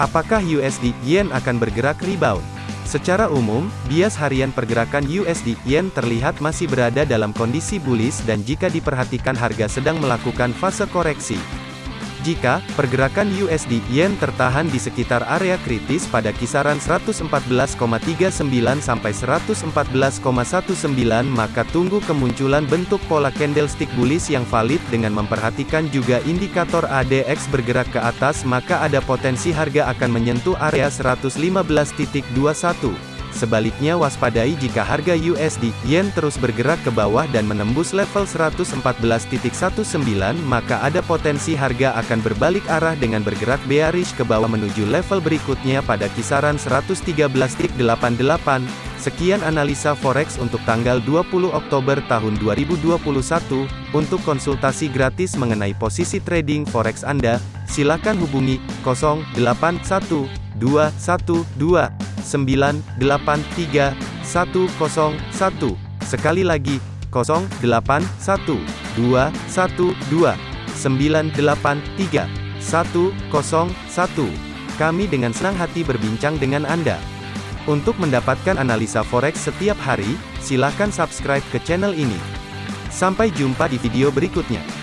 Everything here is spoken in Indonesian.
Apakah USD Yen akan bergerak rebound? Secara umum, bias harian pergerakan USD Yen terlihat masih berada dalam kondisi bullish dan jika diperhatikan harga sedang melakukan fase koreksi. Jika pergerakan USD Yen tertahan di sekitar area kritis pada kisaran 114,39 sampai 114,19 maka tunggu kemunculan bentuk pola candlestick bullish yang valid dengan memperhatikan juga indikator ADX bergerak ke atas maka ada potensi harga akan menyentuh area 115.21. Sebaliknya waspadai jika harga USD Yen terus bergerak ke bawah dan menembus level 114.19 maka ada potensi harga akan berbalik arah dengan bergerak bearish ke bawah menuju level berikutnya pada kisaran 113.88. Sekian analisa forex untuk tanggal 20 Oktober tahun 2021. Untuk konsultasi gratis mengenai posisi trading forex Anda, silakan hubungi 081212 983 101. Sekali lagi, 081 212 983 101. Kami dengan senang hati berbincang dengan Anda. Untuk mendapatkan analisa forex setiap hari, silakan subscribe ke channel ini. Sampai jumpa di video berikutnya.